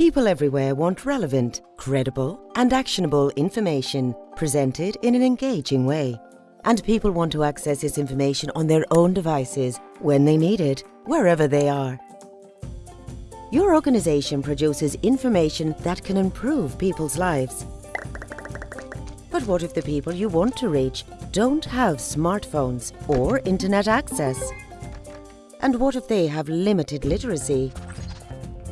People everywhere want relevant, credible, and actionable information presented in an engaging way. And people want to access this information on their own devices when they need it, wherever they are. Your organization produces information that can improve people's lives. But what if the people you want to reach don't have smartphones or internet access? And what if they have limited literacy?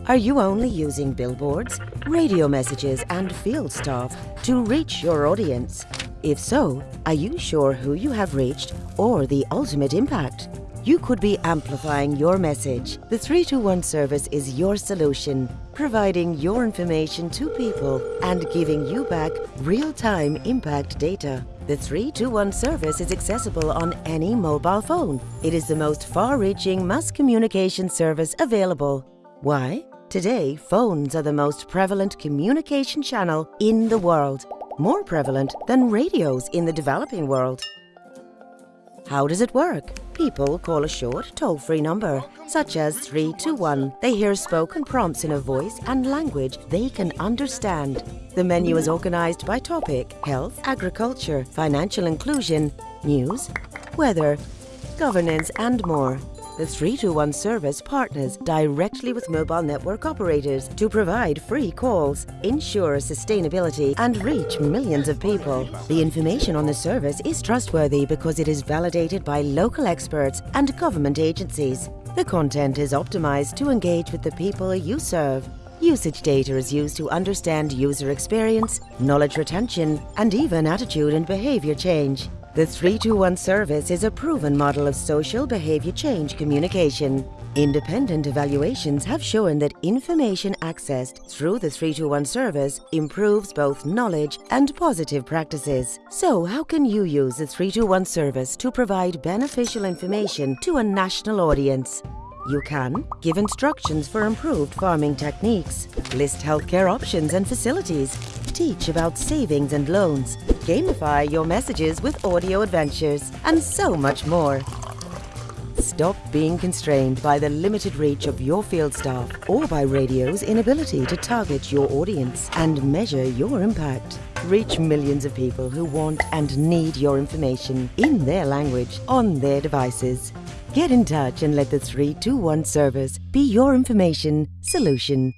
Are you only using billboards, radio messages and field staff to reach your audience? If so, are you sure who you have reached or the ultimate impact? You could be amplifying your message. The 321 service is your solution, providing your information to people and giving you back real-time impact data. The 321 service is accessible on any mobile phone. It is the most far-reaching mass communication service available. Why? Today, phones are the most prevalent communication channel in the world, more prevalent than radios in the developing world. How does it work? People call a short, toll-free number, such as 321. They hear spoken prompts in a voice and language they can understand. The menu is organized by topic, health, agriculture, financial inclusion, news, weather, governance and more. The 321 service partners directly with mobile network operators to provide free calls, ensure sustainability and reach millions of people. The information on the service is trustworthy because it is validated by local experts and government agencies. The content is optimized to engage with the people you serve. Usage data is used to understand user experience, knowledge retention, and even attitude and behavior change. The 321 service is a proven model of social behavior change communication. Independent evaluations have shown that information accessed through the 321 service improves both knowledge and positive practices. So how can you use the 321 service to provide beneficial information to a national audience? You can give instructions for improved farming techniques, list healthcare options and facilities, teach about savings and loans, gamify your messages with audio adventures, and so much more. Stop being constrained by the limited reach of your field staff or by radio's inability to target your audience and measure your impact. Reach millions of people who want and need your information in their language on their devices. Get in touch and let the 321 service be your information solution.